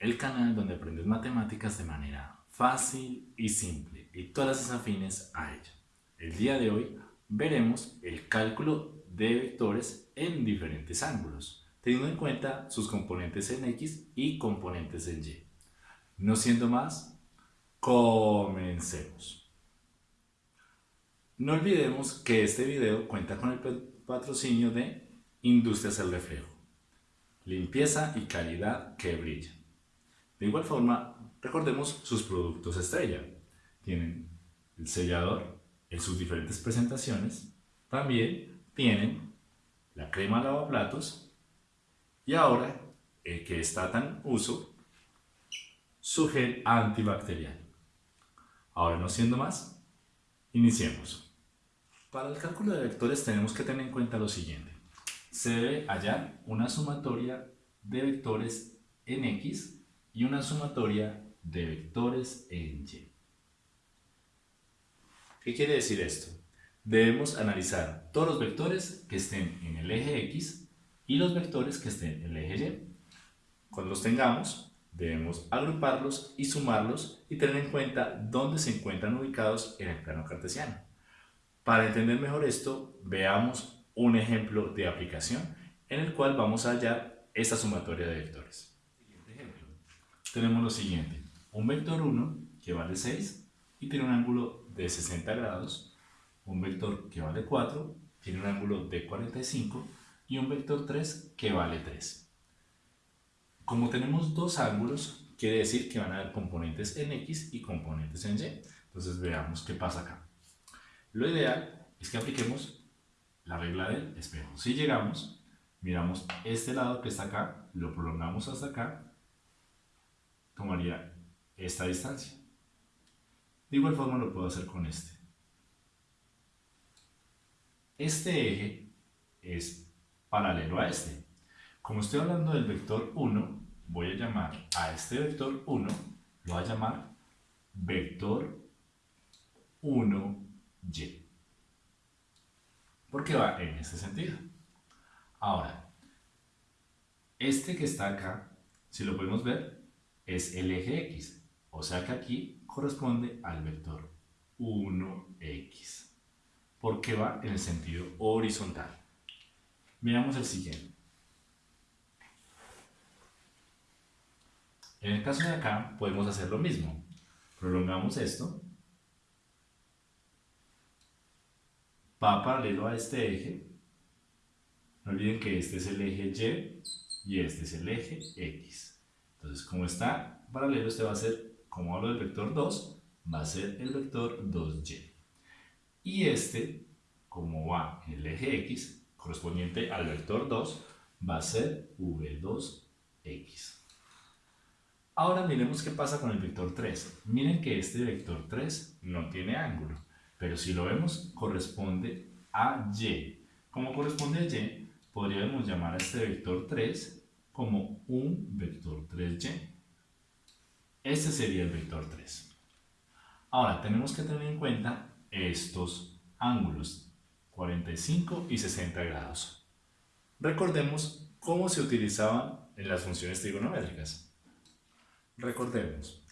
El canal donde aprendes matemáticas de manera fácil y simple y todas las afines a ella. El día de hoy veremos el cálculo de vectores en diferentes ángulos, teniendo en cuenta sus componentes en X y componentes en Y. No siendo más, comencemos. No olvidemos que este video cuenta con el patrocinio de Industrias El Reflejo limpieza y calidad que brilla. De igual forma, recordemos sus productos estrella. Tienen el sellador en sus diferentes presentaciones, también tienen la crema lavaplatos y ahora, el que está tan uso, su gel antibacterial. Ahora no siendo más, iniciemos. Para el cálculo de vectores tenemos que tener en cuenta lo siguiente se debe hallar una sumatoria de vectores en X y una sumatoria de vectores en Y. ¿Qué quiere decir esto? Debemos analizar todos los vectores que estén en el eje X y los vectores que estén en el eje Y. Cuando los tengamos, debemos agruparlos y sumarlos y tener en cuenta dónde se encuentran ubicados en el plano cartesiano. Para entender mejor esto, veamos un ejemplo de aplicación en el cual vamos a hallar esta sumatoria de vectores. Tenemos lo siguiente, un vector 1 que vale 6 y tiene un ángulo de 60 grados, un vector que vale 4 tiene un ángulo de 45 y un vector 3 que vale 3. Como tenemos dos ángulos, quiere decir que van a haber componentes en X y componentes en Y. Entonces veamos qué pasa acá. Lo ideal es que apliquemos la regla del espejo. Si llegamos, miramos este lado que está acá, lo prolongamos hasta acá, tomaría esta distancia. De igual forma lo puedo hacer con este. Este eje es paralelo a este. Como estoy hablando del vector 1, voy a llamar a este vector 1, lo voy a llamar vector 1y porque va en ese sentido. Ahora, este que está acá, si lo podemos ver, es el eje X, o sea que aquí corresponde al vector 1X, porque va en el sentido horizontal. Miramos el siguiente. En el caso de acá podemos hacer lo mismo. Prolongamos esto va paralelo a este eje. No olviden que este es el eje Y y este es el eje X. Entonces, como está paralelo, este va a ser, como hablo del vector 2, va a ser el vector 2y. Y este, como va en el eje X, correspondiente al vector 2, va a ser V2X. Ahora miremos qué pasa con el vector 3. Miren que este vector 3 no tiene ángulo. Pero si lo vemos, corresponde a y. Como corresponde a y, podríamos llamar a este vector 3 como un vector 3y. Este sería el vector 3. Ahora, tenemos que tener en cuenta estos ángulos, 45 y 60 grados. Recordemos cómo se utilizaban en las funciones trigonométricas. Recordemos,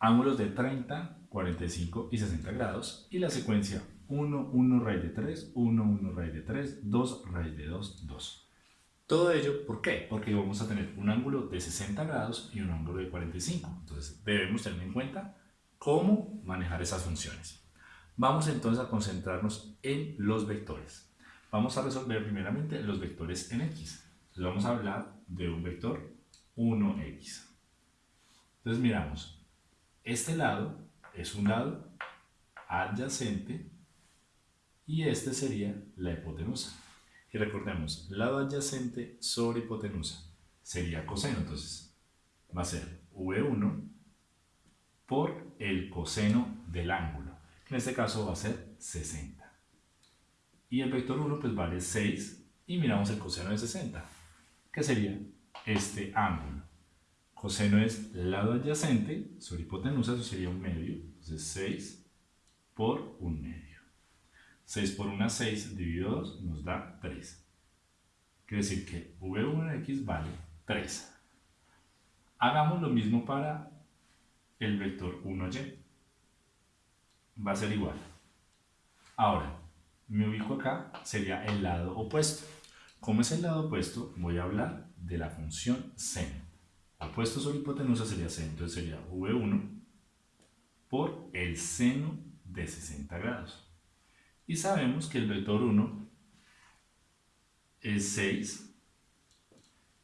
ángulos de 30, 45 y 60 grados y la secuencia 1, 1 raíz de 3, 1, 1 raíz de 3, 2 raíz de 2, 2. Todo ello, ¿por qué? Porque vamos a tener un ángulo de 60 grados y un ángulo de 45. Entonces debemos tener en cuenta cómo manejar esas funciones. Vamos entonces a concentrarnos en los vectores. Vamos a resolver primeramente los vectores en X. Entonces vamos a hablar de un vector 1X. Entonces miramos, este lado es un lado adyacente y este sería la hipotenusa. Y recordemos, lado adyacente sobre hipotenusa sería coseno, entonces va a ser V1 por el coseno del ángulo. En este caso va a ser 60. Y el vector 1 pues vale 6 y miramos el coseno de 60, que sería este ángulo. Coseno es lado adyacente sobre hipotenusa, eso sería un medio. Entonces 6 por un medio. 6 por 1 6 dividido 2 nos da 3. Quiere decir que V1x vale 3. Hagamos lo mismo para el vector 1y. Va a ser igual. Ahora, me ubico acá, sería el lado opuesto. Como es el lado opuesto, voy a hablar de la función seno. Opuesto sobre hipotenusa sería seno, entonces sería V1 por el seno de 60 grados. Y sabemos que el vector 1 es 6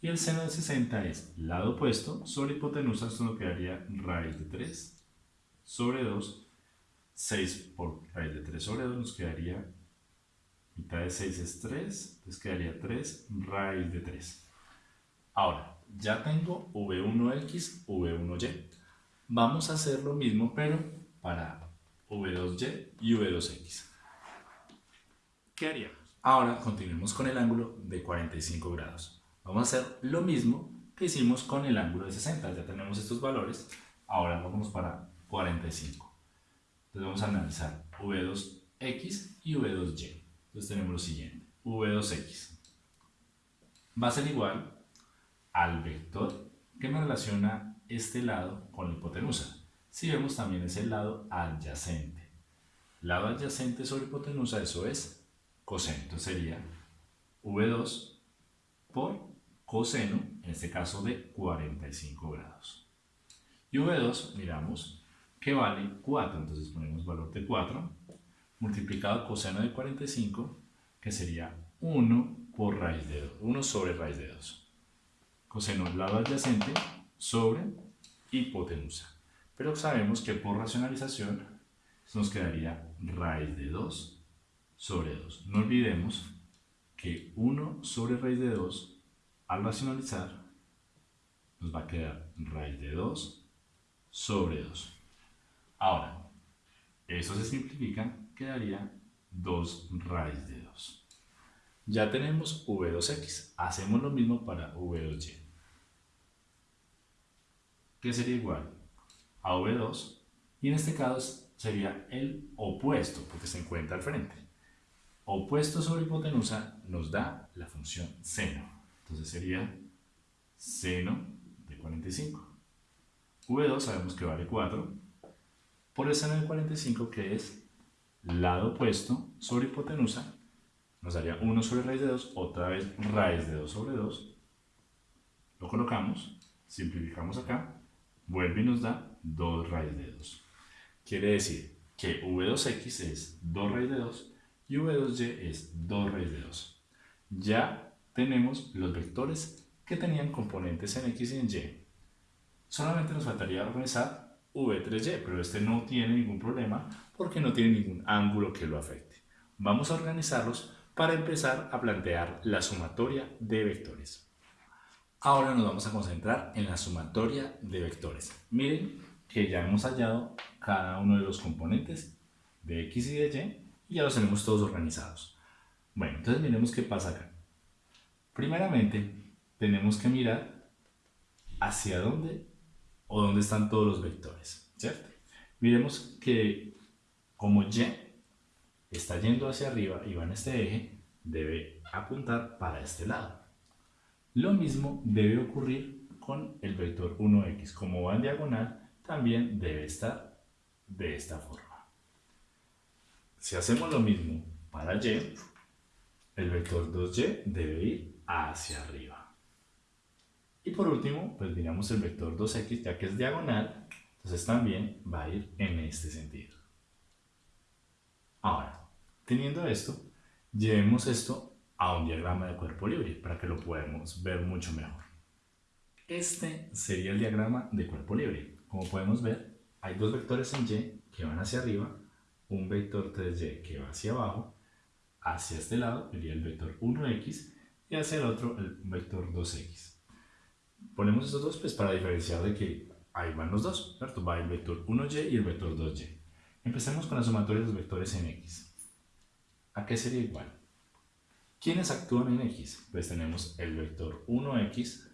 y el seno de 60 es lado opuesto sobre hipotenusa, esto nos quedaría raíz de 3 sobre 2. 6 por raíz de 3 sobre 2 nos quedaría mitad de 6 es 3, entonces quedaría 3 raíz de 3. Ahora, ya tengo V1x, V1y. Vamos a hacer lo mismo, pero para V2y y V2x. ¿Qué haríamos? Ahora continuemos con el ángulo de 45 grados. Vamos a hacer lo mismo que hicimos con el ángulo de 60. Ya tenemos estos valores. Ahora vamos para 45. Entonces vamos a analizar V2x y V2y. Entonces tenemos lo siguiente. V2x va a ser igual al vector que me relaciona este lado con la hipotenusa. Si vemos también es el lado adyacente. Lado adyacente sobre hipotenusa, eso es coseno. Entonces sería V2 por coseno, en este caso de 45 grados. Y V2, miramos, que vale 4. Entonces ponemos valor de 4 multiplicado coseno de 45, que sería 1 por raíz de 2, 1 sobre raíz de 2. Coseno lado adyacente sobre hipotenusa. Pero sabemos que por racionalización nos quedaría raíz de 2 sobre 2. No olvidemos que 1 sobre raíz de 2, al racionalizar, nos va a quedar raíz de 2 sobre 2. Ahora, eso se simplifica, quedaría 2 raíz de 2. Ya tenemos V2x. Hacemos lo mismo para V2y. ¿Qué sería igual? A V2. Y en este caso sería el opuesto, porque se encuentra al frente. Opuesto sobre hipotenusa nos da la función seno. Entonces sería seno de 45. V2 sabemos que vale 4 por el seno de 45 que es lado opuesto sobre hipotenusa nos daría 1 sobre raíz de 2, otra vez raíz de 2 sobre 2, lo colocamos, simplificamos acá, vuelve y nos da 2 raíz de 2. Quiere decir que V2x es 2 raíz de 2 y V2y es 2 raíz de 2. Ya tenemos los vectores que tenían componentes en x y en y. Solamente nos faltaría organizar V3y, pero este no tiene ningún problema porque no tiene ningún ángulo que lo afecte. Vamos a organizarlos para empezar a plantear la sumatoria de vectores. Ahora nos vamos a concentrar en la sumatoria de vectores. Miren que ya hemos hallado cada uno de los componentes de x y de y y ya los tenemos todos organizados. Bueno, entonces miremos qué pasa acá. Primeramente, tenemos que mirar hacia dónde o dónde están todos los vectores. Miremos que como y está yendo hacia arriba y va en este eje, debe apuntar para este lado. Lo mismo debe ocurrir con el vector 1x. Como va en diagonal, también debe estar de esta forma. Si hacemos lo mismo para y, el vector 2y debe ir hacia arriba. Y por último, pues miramos el vector 2x, ya que es diagonal, entonces también va a ir en este sentido. Ahora, Teniendo esto, llevemos esto a un diagrama de cuerpo libre para que lo podamos ver mucho mejor. Este sería el diagrama de cuerpo libre. Como podemos ver, hay dos vectores en Y que van hacia arriba, un vector 3Y que va hacia abajo, hacia este lado iría el vector 1x y hacia el otro el vector 2x. Ponemos estos dos pues para diferenciar de que ahí van los dos, ¿cierto? Va el vector 1y y el vector 2y. Empecemos con la sumatoria de los vectores en x. ¿A qué sería igual? ¿Quiénes actúan en X? Pues tenemos el vector 1X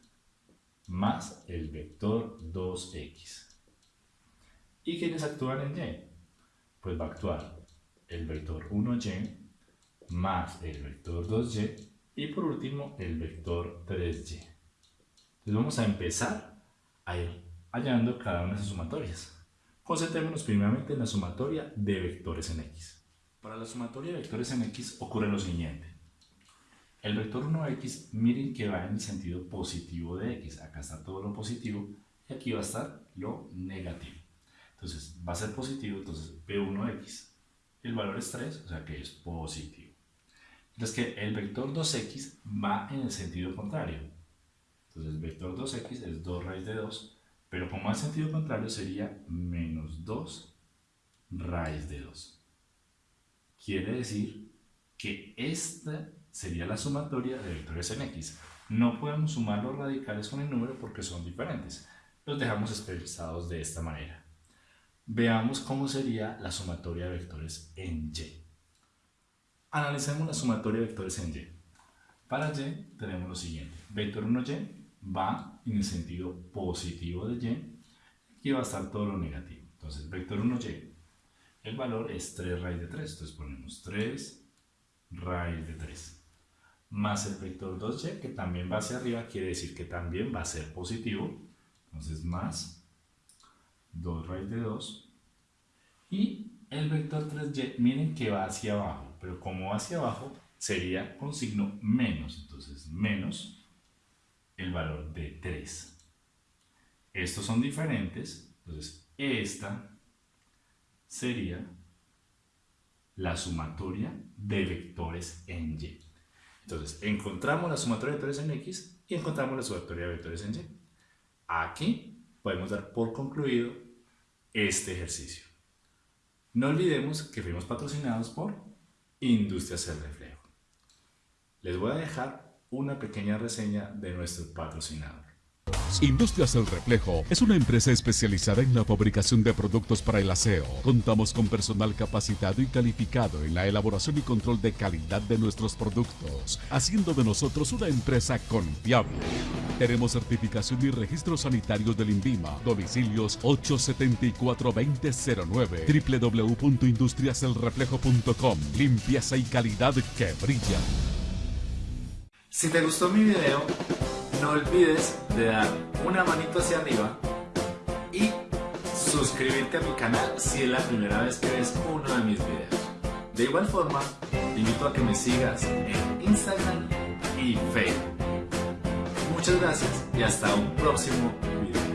más el vector 2X. ¿Y quiénes actúan en Y? Pues va a actuar el vector 1Y más el vector 2Y y por último el vector 3Y. Entonces vamos a empezar a ir hallando cada una de esas sumatorias. Concentrémonos primeramente en la sumatoria de vectores en X. Para la sumatoria de vectores en X ocurre lo siguiente. El vector 1x, miren que va en el sentido positivo de x. Acá está todo lo positivo y aquí va a estar lo negativo. Entonces va a ser positivo, entonces b1x. El valor es 3, o sea que es positivo. Entonces que el vector 2x va en el sentido contrario. Entonces el vector 2x es 2 raíz de 2, pero como en sentido contrario sería menos 2 raíz de 2. Quiere decir que esta sería la sumatoria de vectores en x. No podemos sumar los radicales con el número porque son diferentes. Los dejamos expresados de esta manera. Veamos cómo sería la sumatoria de vectores en y. Analicemos la sumatoria de vectores en y. Para y tenemos lo siguiente. Vector 1y va en el sentido positivo de y. y va a estar todo lo negativo. Entonces, vector 1y, el valor es 3 raíz de 3. Entonces ponemos 3 raíz de 3 más el vector 2y que también va hacia arriba, quiere decir que también va a ser positivo. Entonces más 2 raíz de 2. Y el vector 3y, miren que va hacia abajo, pero como va hacia abajo sería con signo menos. Entonces menos el valor de 3. Estos son diferentes, entonces esta sería la sumatoria de vectores en y. Entonces, encontramos la sumatoria de vectores en X y encontramos la sumatoria de vectores en Y. Aquí podemos dar por concluido este ejercicio. No olvidemos que fuimos patrocinados por Industrias El Reflejo. Les voy a dejar una pequeña reseña de nuestro patrocinador. Industrias El Reflejo es una empresa especializada en la fabricación de productos para el aseo. Contamos con personal capacitado y calificado en la elaboración y control de calidad de nuestros productos, haciendo de nosotros una empresa confiable. Tenemos certificación y registro sanitario del INVIMA. Domicilios 874-2009 www.industriaselreflejo.com Limpieza y calidad que brilla. Si te gustó mi video, no olvides de dar una manito hacia arriba y suscribirte a mi canal si es la primera vez que ves uno de mis videos. De igual forma, te invito a que me sigas en Instagram y Facebook. Muchas gracias y hasta un próximo video.